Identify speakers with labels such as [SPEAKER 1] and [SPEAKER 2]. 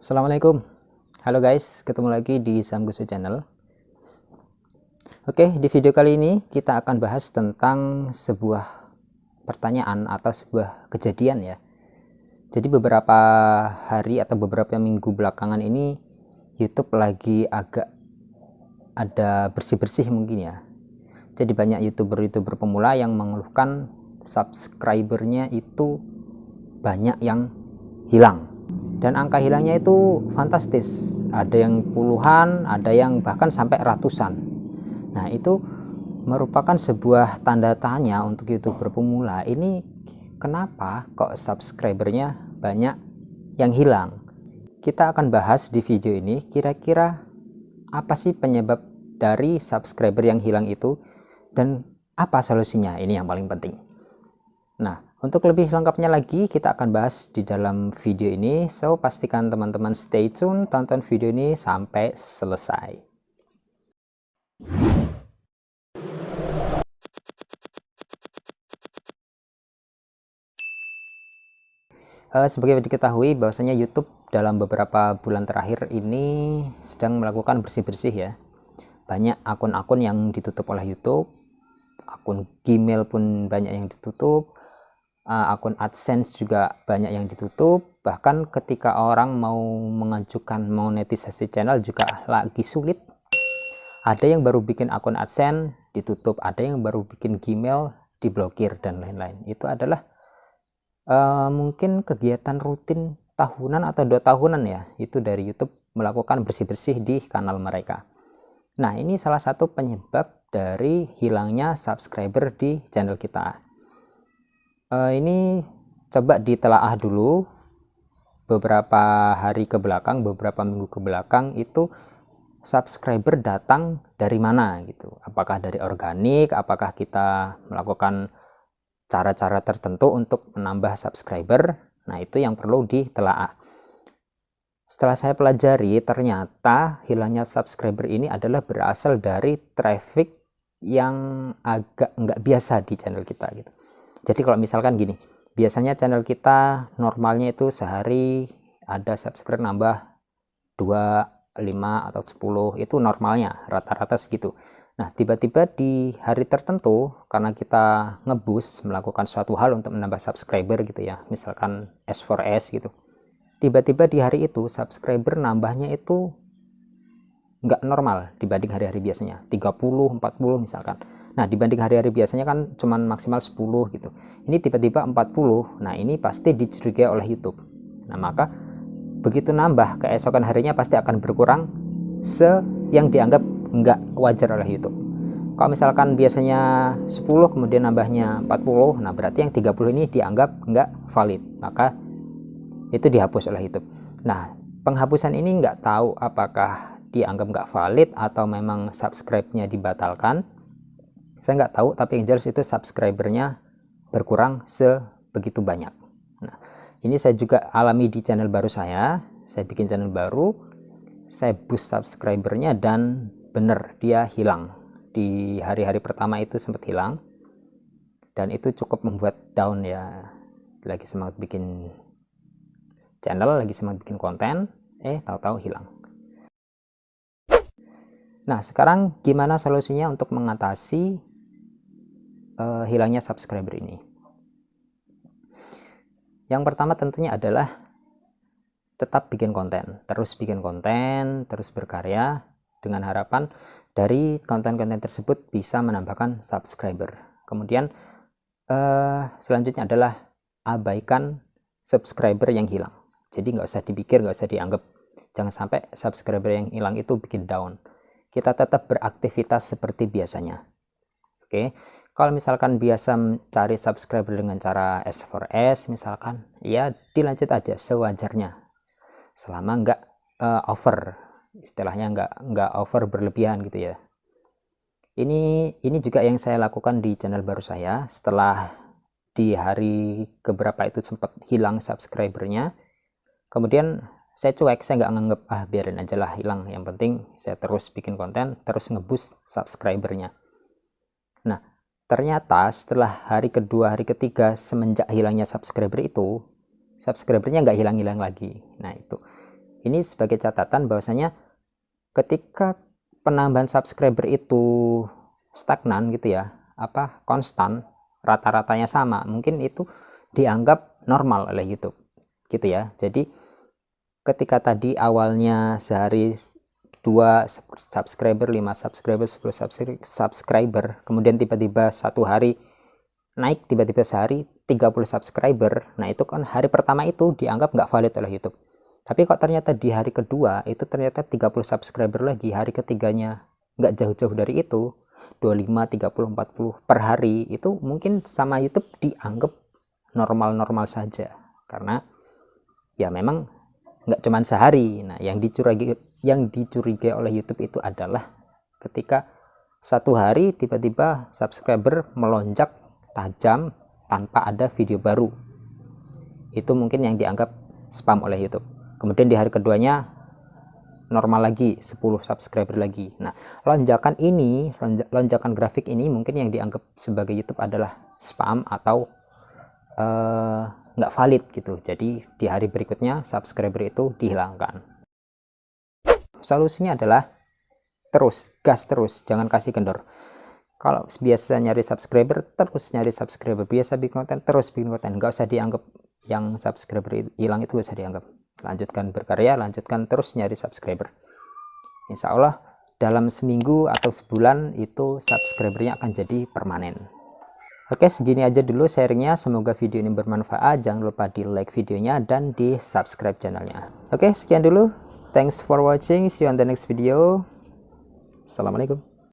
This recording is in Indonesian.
[SPEAKER 1] Assalamualaikum. Halo guys, ketemu lagi di Samgusu Channel. Oke, di video kali ini kita akan bahas tentang sebuah pertanyaan atau sebuah kejadian ya. Jadi beberapa hari atau beberapa minggu belakangan ini YouTube lagi agak ada bersih-bersih mungkin ya. Jadi banyak youtuber-youtuber pemula yang mengeluhkan subscribernya itu banyak yang hilang dan angka hilangnya itu fantastis. Ada yang puluhan ada yang bahkan sampai ratusan. Nah itu merupakan sebuah tanda tanya untuk youtuber pemula ini kenapa kok subscribernya banyak yang hilang? Kita akan bahas di video ini kira-kira apa sih penyebab dari subscriber yang hilang itu dan apa solusinya? Ini yang paling penting. Nah untuk lebih lengkapnya lagi, kita akan bahas di dalam video ini. So, pastikan teman-teman stay tune, tonton video ini sampai selesai. Uh, sebagai diketahui bahwasanya YouTube dalam beberapa bulan terakhir ini sedang melakukan bersih-bersih ya. Banyak akun-akun yang ditutup oleh YouTube, akun Gmail pun banyak yang ditutup, uh, akun AdSense juga banyak yang ditutup. Bahkan ketika orang mau mengajukan monetisasi channel juga lagi sulit. Ada yang baru bikin akun AdSense ditutup. Ada yang baru bikin Gmail diblokir dan lain-lain. Itu adalah uh, mungkin kegiatan rutin tahunan atau dua tahunan ya. Itu dari YouTube melakukan bersih-bersih di kanal mereka. Nah ini salah satu penyebab dari hilangnya subscriber di channel kita uh, ini coba ditelaah dulu beberapa hari ke belakang, beberapa minggu ke belakang itu subscriber datang dari mana gitu. Apakah dari organik, apakah kita melakukan cara-cara tertentu untuk menambah subscriber. Nah, itu yang perlu ditelaah. Setelah saya pelajari, ternyata hilangnya subscriber ini adalah berasal dari traffic yang agak nggak biasa di channel kita gitu jadi kalau misalkan gini biasanya channel kita normalnya itu sehari ada subscriber nambah 2 5 atau 10 itu normalnya rata-rata segitu. Nah tiba-tiba di hari tertentu karena kita ngebus melakukan suatu hal untuk menambah subscriber gitu ya misalkan S4S gitu tiba-tiba di hari itu subscriber nambahnya itu nggak normal dibanding hari-hari biasanya 30 40 misalkan Nah, dibanding hari-hari biasanya kan cuma maksimal 10 gitu. Ini tiba-tiba 40. Nah, ini pasti dicurigai oleh YouTube. Nah, maka begitu nambah keesokan harinya pasti akan berkurang se yang dianggap nggak wajar oleh YouTube. Kalau misalkan biasanya 10 kemudian nambahnya 40, nah berarti yang 30 ini dianggap nggak valid. Maka itu dihapus oleh YouTube. Nah, penghapusan ini nggak tahu apakah dianggap nggak valid atau memang subscribe-nya dibatalkan saya nggak tahu tapi yang jelas itu subscribernya berkurang sebegitu banyak. Nah ini saya juga alami di channel baru saya. Saya bikin channel baru saya boost subscribernya dan bener dia hilang. Di hari-hari pertama itu sempat hilang. Dan itu cukup membuat down ya. Lagi semangat bikin channel lagi semangat bikin konten. Eh tahu-tahu hilang. Nah sekarang gimana solusinya untuk mengatasi uh, hilangnya subscriber ini. Yang pertama tentunya adalah tetap bikin konten, terus bikin konten, terus berkarya dengan harapan dari konten-konten tersebut bisa menambahkan subscriber. Kemudian uh, selanjutnya adalah abaikan subscriber yang hilang. Jadi nggak usah dipikir, nggak usah dianggap. Jangan sampai subscriber yang hilang itu bikin down. Kita tetap beraktivitas seperti biasanya. Oke, kalau misalkan biasa mencari subscriber dengan cara S4S misalkan ya dilanjut aja sewajarnya. Selama nggak uh, over istilahnya nggak nggak over berlebihan gitu ya. Ini ini juga yang saya lakukan di channel baru saya. Setelah di hari keberapa itu sempat hilang subscribernya kemudian saya cuek saya nggak nganggep ah biarin aja lah hilang. Yang penting saya terus bikin konten terus ngebus subscribernya. Nah, ternyata setelah hari kedua, hari ketiga semenjak hilangnya subscriber itu, subscribernya nggak hilang-hilang lagi. Nah, itu ini sebagai catatan bahwasanya ketika penambahan subscriber itu stagnan gitu ya apa konstan rata-ratanya sama mungkin itu dianggap normal oleh YouTube gitu ya jadi ketika tadi awalnya sehari 2 subscriber 5 subscriber 10 subscriber. Kemudian tiba-tiba satu hari naik tiba-tiba sehari 30 subscriber. Nah itu kan hari pertama itu dianggap nggak valid oleh YouTube. Tapi kok ternyata di hari kedua itu ternyata 30 subscriber lagi hari ketiganya nggak jauh-jauh dari itu 25 30 40 per hari itu mungkin sama YouTube dianggap normal-normal saja. Karena ya memang nggak cuman sehari. Nah yang dicurigai yang dicurigai oleh YouTube itu adalah ketika satu hari tiba-tiba subscriber melonjak tajam tanpa ada video baru. Itu mungkin yang dianggap spam oleh YouTube. Kemudian di hari keduanya normal lagi 10 subscriber lagi. Nah lonjakan ini lonjakan grafik ini mungkin yang dianggap sebagai YouTube adalah spam atau uh, nggak valid gitu. Jadi di hari berikutnya subscriber itu dihilangkan. Solusinya adalah terus gas terus jangan kasih kendor. Kalau biasa nyari subscriber terus nyari subscriber. Biasa bikin konten terus bikin konten. Nggak usah dianggap yang subscriber hilang itu usah dianggap. Lanjutkan berkarya lanjutkan terus nyari subscriber. Insya Allah dalam seminggu atau sebulan itu subscribernya akan jadi permanen Oke segini aja dulu sharingnya. Semoga video ini bermanfaat. Jangan lupa di like videonya dan di subscribe channelnya. Oke sekian dulu. Thanks for watching. See you on the next video. Assalamualaikum